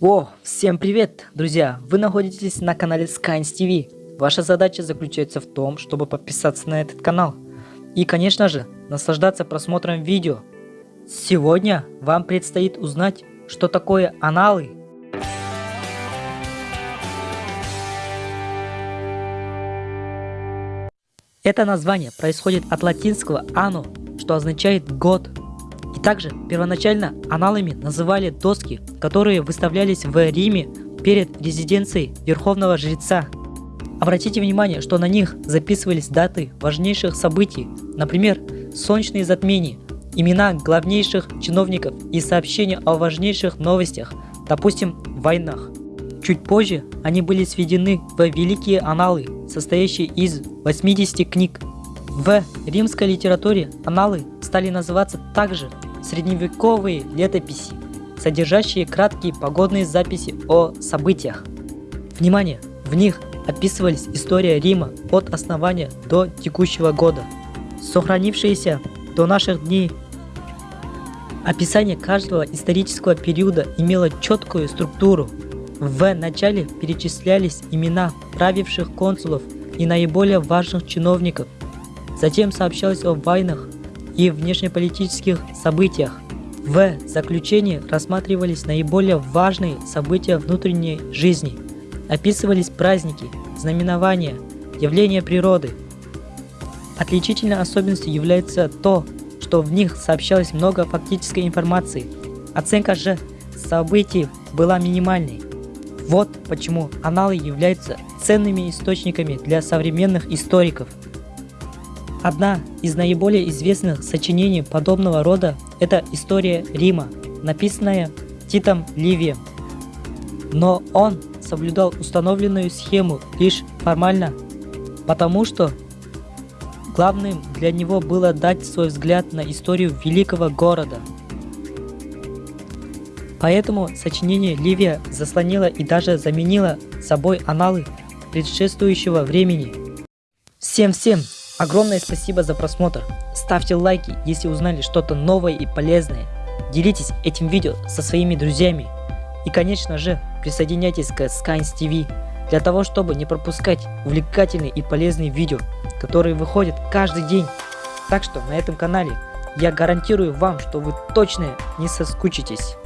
О, всем привет, друзья! Вы находитесь на канале Skynes TV. Ваша задача заключается в том, чтобы подписаться на этот канал. И, конечно же, наслаждаться просмотром видео. Сегодня вам предстоит узнать, что такое аналы. Это название происходит от латинского «anno», что означает «год». И также первоначально аналами называли доски, которые выставлялись в Риме перед резиденцией верховного жреца. Обратите внимание, что на них записывались даты важнейших событий, например, солнечные затмения, имена главнейших чиновников и сообщения о важнейших новостях, допустим, войнах. Чуть позже они были сведены в великие аналы, состоящие из 80 книг. В римской литературе аналы стали называться также средневековые летописи, содержащие краткие погодные записи о событиях. Внимание! В них описывались история Рима от основания до текущего года, сохранившиеся до наших дней. Описание каждого исторического периода имело четкую структуру. В начале перечислялись имена правивших консулов и наиболее важных чиновников. Затем сообщалось о войнах, и внешнеполитических событиях. В заключении рассматривались наиболее важные события внутренней жизни, описывались праздники, знаменования, явления природы. Отличительной особенностью является то, что в них сообщалось много фактической информации. Оценка же событий была минимальной. Вот почему аналы являются ценными источниками для современных историков. Одна из наиболее известных сочинений подобного рода – это история Рима, написанная Титом Ливием. Но он соблюдал установленную схему лишь формально, потому что главным для него было дать свой взгляд на историю великого города. Поэтому сочинение Ливия заслонило и даже заменило собой аналы предшествующего времени. Всем-всем Огромное спасибо за просмотр. Ставьте лайки, если узнали что-то новое и полезное. Делитесь этим видео со своими друзьями. И конечно же, присоединяйтесь к Skynes TV для того, чтобы не пропускать увлекательные и полезные видео, которые выходят каждый день. Так что на этом канале я гарантирую вам, что вы точно не соскучитесь.